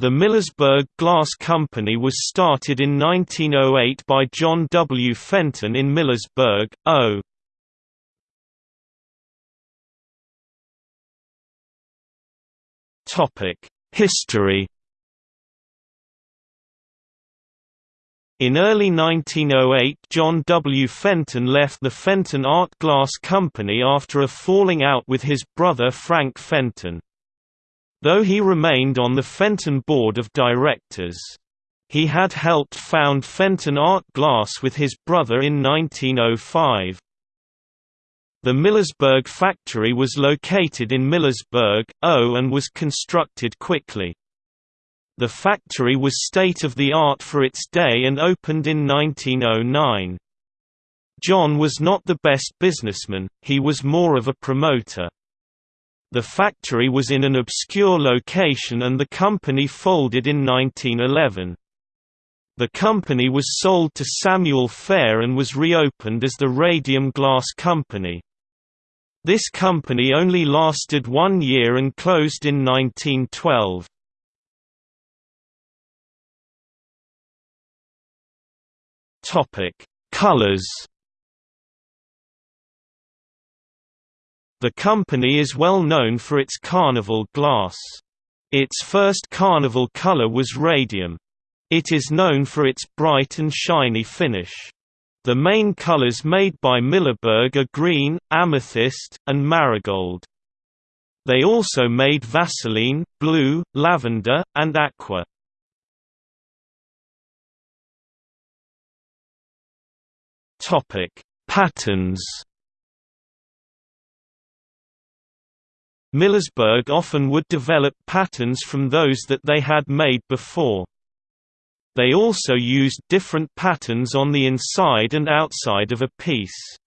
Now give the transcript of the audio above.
The Millersburg Glass Company was started in 1908 by John W. Fenton in Millersburg, O. History In early 1908 John W. Fenton left the Fenton Art Glass Company after a falling out with his brother Frank Fenton. Though he remained on the Fenton board of directors. He had helped found Fenton Art Glass with his brother in 1905. The Millersburg factory was located in Millersburg, O and was constructed quickly. The factory was state-of-the-art for its day and opened in 1909. John was not the best businessman, he was more of a promoter. The factory was in an obscure location and the company folded in 1911. The company was sold to Samuel Fair and was reopened as the Radium Glass Company. This company only lasted one year and closed in 1912. Topic: Colors. The company is well known for its carnival glass. Its first carnival color was radium. It is known for its bright and shiny finish. The main colors made by Millersburg are green, amethyst, and marigold. They also made Vaseline, blue, lavender, and aqua. Topic: Patterns. Millersburg often would develop patterns from those that they had made before. They also used different patterns on the inside and outside of a piece.